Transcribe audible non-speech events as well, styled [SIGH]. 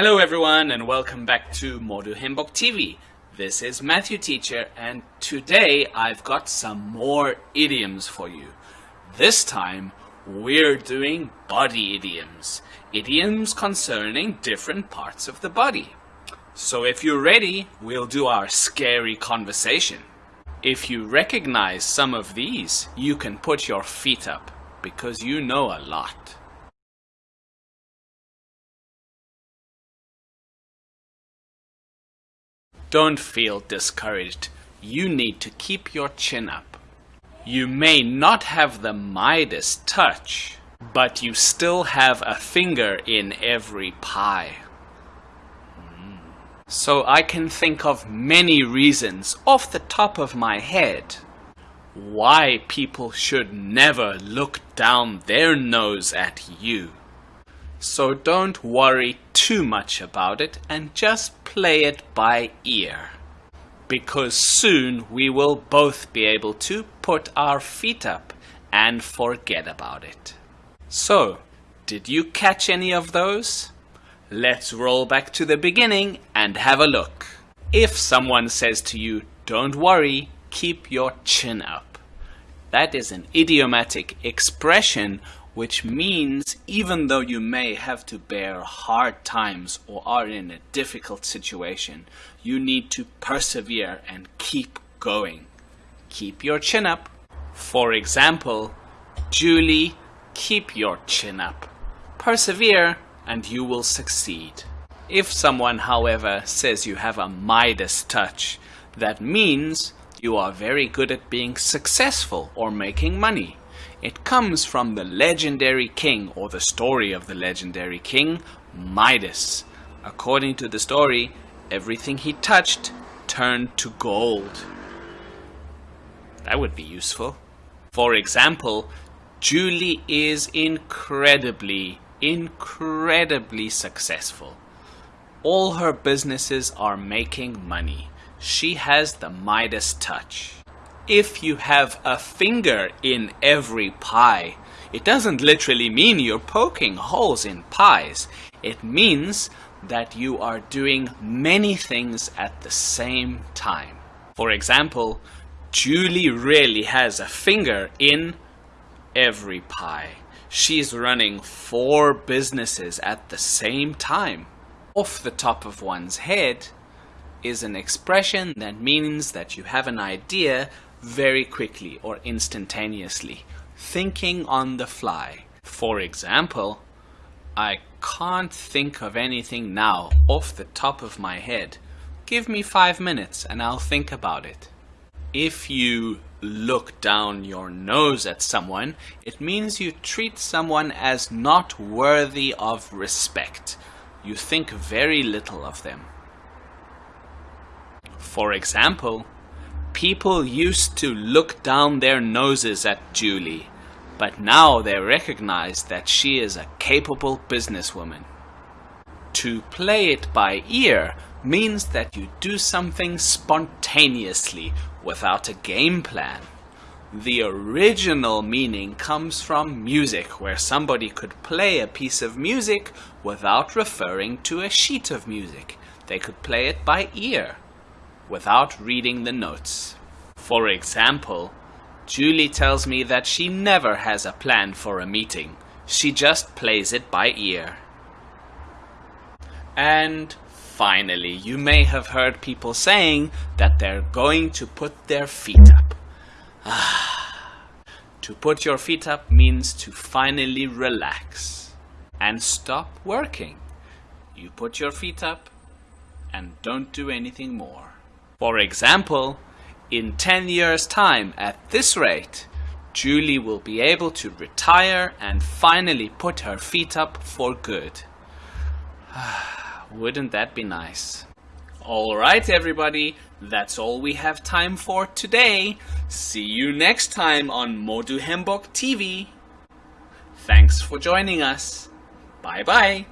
Hello everyone and welcome back to Modu Hembok TV. This is Matthew Teacher and today I've got some more idioms for you. This time we're doing body idioms. Idioms concerning different parts of the body. So if you're ready, we'll do our scary conversation. If you recognize some of these, you can put your feet up because you know a lot. Don't feel discouraged. You need to keep your chin up. You may not have the Midas touch, but you still have a finger in every pie. Hmm. So I can think of many reasons off the top of my head why people should never look down their nose at you. So don't worry too much about it and just play it by ear. Because soon we will both be able to put our feet up and forget about it. So, did you catch any of those? Let's roll back to the beginning and have a look. If someone says to you, don't worry, keep your chin up. That is an idiomatic expression which means even though you may have to bear hard times or are in a difficult situation, you need to persevere and keep going. Keep your chin up. For example, Julie, keep your chin up. Persevere and you will succeed. If someone, however, says you have a Midas touch, that means you are very good at being successful or making money. It comes from the legendary king, or the story of the legendary king, Midas. According to the story, everything he touched turned to gold. That would be useful. For example, Julie is incredibly, incredibly successful. All her businesses are making money. She has the Midas touch if you have a finger in every pie, it doesn't literally mean you're poking holes in pies. It means that you are doing many things at the same time. For example, Julie really has a finger in every pie. She's running four businesses at the same time. Off the top of one's head is an expression that means that you have an idea very quickly or instantaneously, thinking on the fly. For example, I can't think of anything now off the top of my head. Give me five minutes and I'll think about it. If you look down your nose at someone, it means you treat someone as not worthy of respect. You think very little of them. For example, People used to look down their noses at Julie, but now they recognize that she is a capable businesswoman. To play it by ear means that you do something spontaneously without a game plan. The original meaning comes from music, where somebody could play a piece of music without referring to a sheet of music. They could play it by ear without reading the notes. For example, Julie tells me that she never has a plan for a meeting. She just plays it by ear. And finally, you may have heard people saying that they're going to put their feet up. [SIGHS] to put your feet up means to finally relax and stop working. You put your feet up and don't do anything more. For example, in 10 years time at this rate, Julie will be able to retire and finally put her feet up for good. [SIGHS] Wouldn't that be nice? Alright everybody, that's all we have time for today. See you next time on Modu Hembok TV. Thanks for joining us. Bye bye.